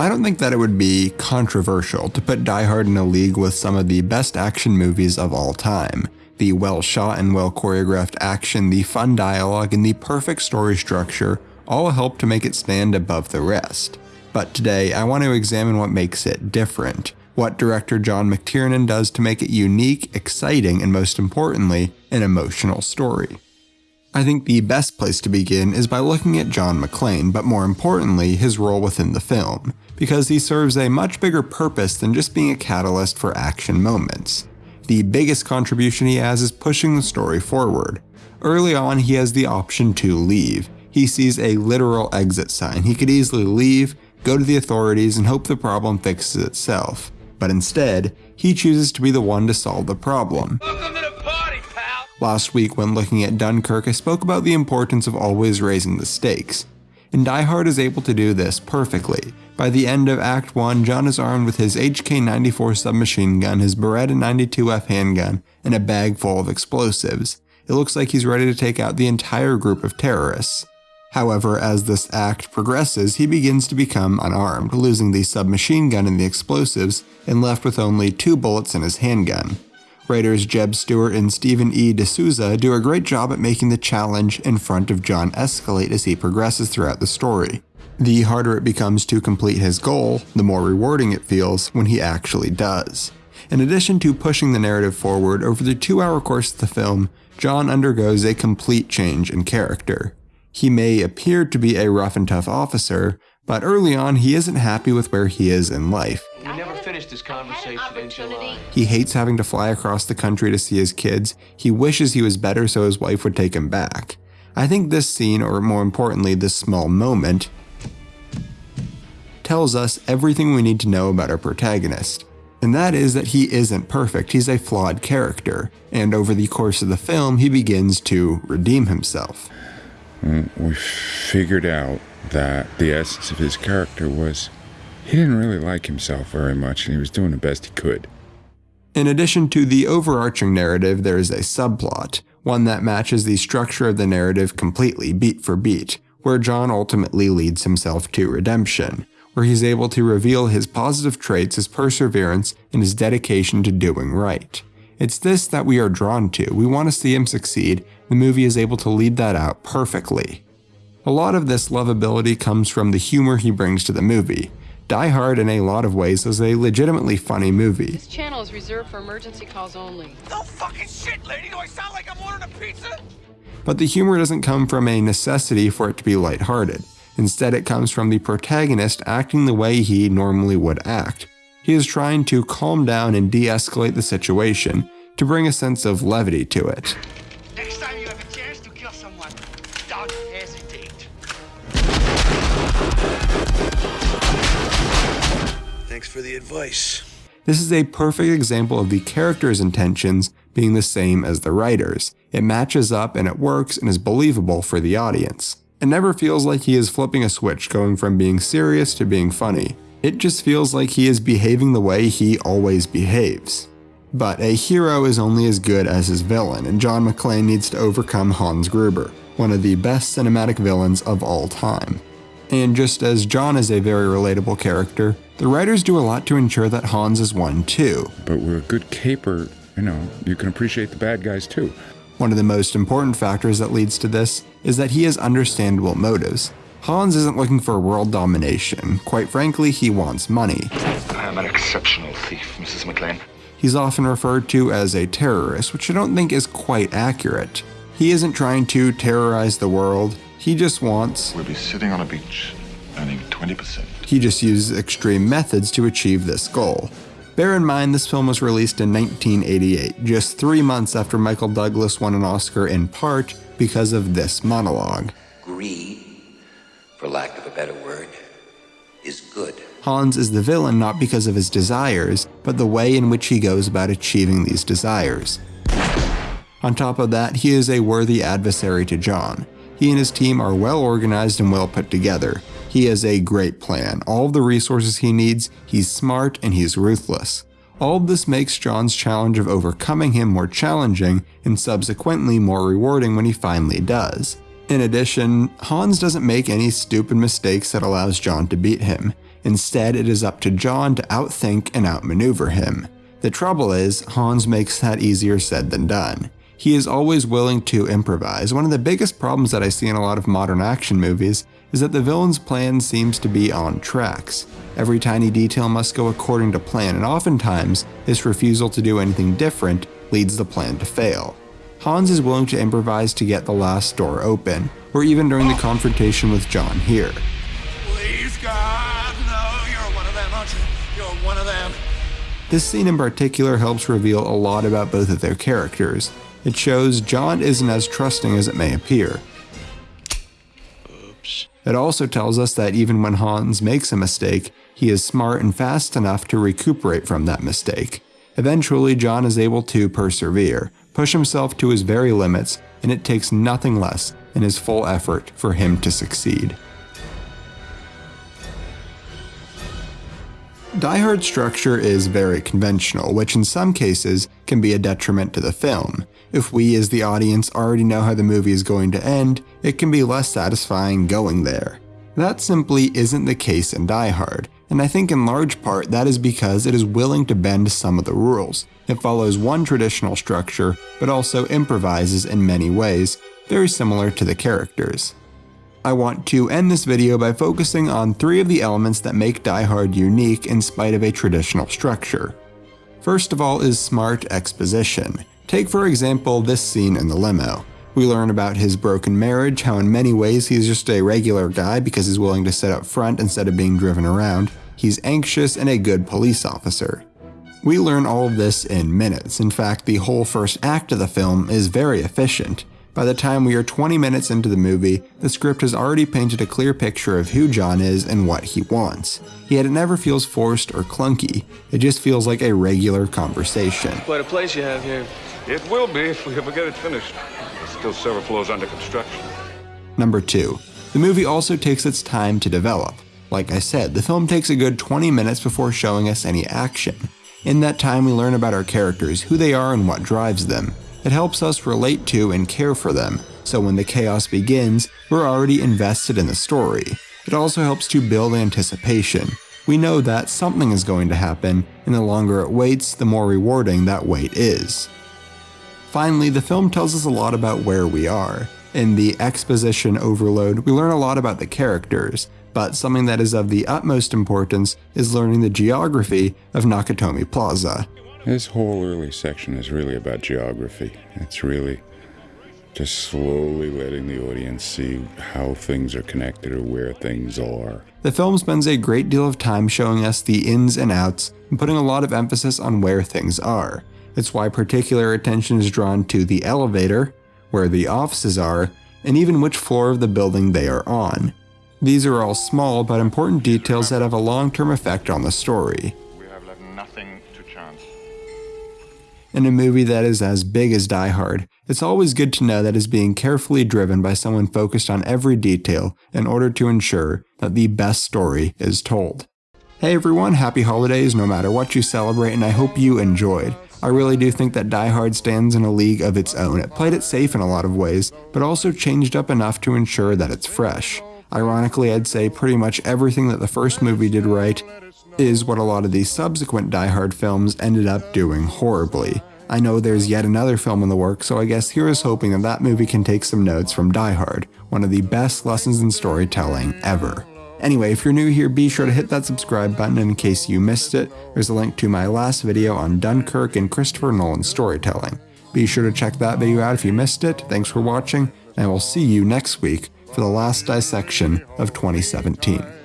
I don't think that it would be controversial to put Die Hard in a league with some of the best action movies of all time. The well shot and well choreographed action, the fun dialogue, and the perfect story structure all help to make it stand above the rest. But today, I want to examine what makes it different, what director John McTiernan does to make it unique, exciting, and most importantly, an emotional story. I think the best place to begin is by looking at John McClane, but more importantly, his role within the film, because he serves a much bigger purpose than just being a catalyst for action moments. The biggest contribution he has is pushing the story forward. Early on, he has the option to leave. He sees a literal exit sign. He could easily leave, go to the authorities, and hope the problem fixes itself. But instead, he chooses to be the one to solve the problem. Last week, when looking at Dunkirk, I spoke about the importance of always raising the stakes. And Die Hard is able to do this perfectly. By the end of Act 1, John is armed with his HK-94 submachine gun, his Beretta 92F handgun, and a bag full of explosives. It looks like he's ready to take out the entire group of terrorists. However, as this act progresses, he begins to become unarmed, losing the submachine gun and the explosives, and left with only two bullets in his handgun. Writers Jeb Stuart and Stephen E. D'Souza do a great job at making the challenge in front of John escalate as he progresses throughout the story. The harder it becomes to complete his goal, the more rewarding it feels when he actually does. In addition to pushing the narrative forward over the two hour course of the film, John undergoes a complete change in character. He may appear to be a rough and tough officer, but early on he isn't happy with where he is in life. We finished this conversation in July. He hates having to fly across the country to see his kids. He wishes he was better so his wife would take him back. I think this scene, or more importantly, this small moment, tells us everything we need to know about our protagonist. And that is that he isn't perfect, he's a flawed character, and over the course of the film, he begins to redeem himself. Mm, we figured out that the essence of his character was he didn't really like himself very much and he was doing the best he could. In addition to the overarching narrative, there is a subplot, one that matches the structure of the narrative completely, beat for beat, where John ultimately leads himself to redemption, where he's able to reveal his positive traits, his perseverance, and his dedication to doing right. It's this that we are drawn to. We want to see him succeed. The movie is able to lead that out perfectly. A lot of this lovability comes from the humor he brings to the movie. Die Hard, in a lot of ways, is a legitimately funny movie. This channel is reserved for emergency calls only. No fucking shit, lady. Do I sound like I'm ordering a pizza? But the humor doesn't come from a necessity for it to be lighthearted. Instead, it comes from the protagonist acting the way he normally would act. He is trying to calm down and de escalate the situation to bring a sense of levity to it. Thanks for the advice. This is a perfect example of the character's intentions being the same as the writer's. It matches up and it works and is believable for the audience. It never feels like he is flipping a switch going from being serious to being funny. It just feels like he is behaving the way he always behaves. But a hero is only as good as his villain, and John McClane needs to overcome Hans Gruber, one of the best cinematic villains of all time. And just as John is a very relatable character, the writers do a lot to ensure that Hans is one too. But with a good caper, you know, you can appreciate the bad guys too. One of the most important factors that leads to this is that he has understandable motives. Hans isn't looking for world domination. Quite frankly, he wants money. I am an exceptional thief, Mrs. McClane. He's often referred to as a terrorist, which I don't think is quite accurate. He isn't trying to terrorize the world, he just wants. We'll be sitting on a beach, earning 20%. He just uses extreme methods to achieve this goal. Bear in mind, this film was released in 1988, just three months after Michael Douglas won an Oscar in part because of this monologue. Greed, for lack of a better word, is good. Hans is the villain not because of his desires, but the way in which he goes about achieving these desires. On top of that, he is a worthy adversary to John. He and his team are well organized and well put together. He has a great plan, all of the resources he needs, he's smart, and he's ruthless. All of this makes John's challenge of overcoming him more challenging and subsequently more rewarding when he finally does. In addition, Hans doesn't make any stupid mistakes that allows John to beat him. Instead, it is up to John to outthink and outmaneuver him. The trouble is, Hans makes that easier said than done. He is always willing to improvise. One of the biggest problems that I see in a lot of modern action movies is that the villain's plan seems to be on tracks. Every tiny detail must go according to plan, and oftentimes, this refusal to do anything different leads the plan to fail. Hans is willing to improvise to get the last door open, or even during the confrontation with John here. Please, God, no, you're one of them, aren't you? You're one of them. This scene in particular helps reveal a lot about both of their characters. It shows John isn't as trusting as it may appear. Oops. It also tells us that even when Hans makes a mistake, he is smart and fast enough to recuperate from that mistake. Eventually, John is able to persevere, push himself to his very limits, and it takes nothing less than his full effort for him to succeed. Die Hard's structure is very conventional, which in some cases can be a detriment to the film. If we as the audience already know how the movie is going to end, it can be less satisfying going there. That simply isn't the case in Die Hard, and I think in large part that is because it is willing to bend some of the rules. It follows one traditional structure, but also improvises in many ways, very similar to the characters. I want to end this video by focusing on three of the elements that make Die Hard unique in spite of a traditional structure. First of all is smart exposition. Take for example this scene in the limo. We learn about his broken marriage, how in many ways he's just a regular guy because he's willing to sit up front instead of being driven around. He's anxious and a good police officer. We learn all of this in minutes. In fact, the whole first act of the film is very efficient. By the time we are 20 minutes into the movie, the script has already painted a clear picture of who John is and what he wants. Yet it never feels forced or clunky, it just feels like a regular conversation. Quite a place you have here. It will be if we ever get it finished. There's still several floors under construction. Number 2. The movie also takes its time to develop. Like I said, the film takes a good 20 minutes before showing us any action. In that time, we learn about our characters, who they are, and what drives them. It helps us relate to and care for them, so when the chaos begins, we're already invested in the story. It also helps to build anticipation. We know that something is going to happen, and the longer it waits, the more rewarding that wait is. Finally, the film tells us a lot about where we are. In the exposition overload, we learn a lot about the characters, but something that is of the utmost importance is learning the geography of Nakatomi Plaza. This whole early section is really about geography. It's really just slowly letting the audience see how things are connected or where things are. The film spends a great deal of time showing us the ins and outs and putting a lot of emphasis on where things are. It's why particular attention is drawn to the elevator, where the offices are, and even which floor of the building they are on. These are all small but important details that have a long term effect on the story. We have left nothing to chance. In a movie that is as big as Die Hard, it's always good to know that it's being carefully driven by someone focused on every detail in order to ensure that the best story is told. Hey everyone, happy holidays no matter what you celebrate, and I hope you enjoyed. I really do think that Die Hard stands in a league of its own. It played it safe in a lot of ways, but also changed up enough to ensure that it's fresh. Ironically, I'd say pretty much everything that the first movie did right is what a lot of these subsequent Die Hard films ended up doing horribly. I know there's yet another film in the works, so I guess here is hoping that that movie can take some notes from Die Hard, one of the best lessons in storytelling ever. Anyway, if you're new here, be sure to hit that subscribe button in case you missed it. There's a link to my last video on Dunkirk and Christopher Nolan's storytelling. Be sure to check that video out if you missed it. Thanks for watching, and I will see you next week for the last dissection of 2017.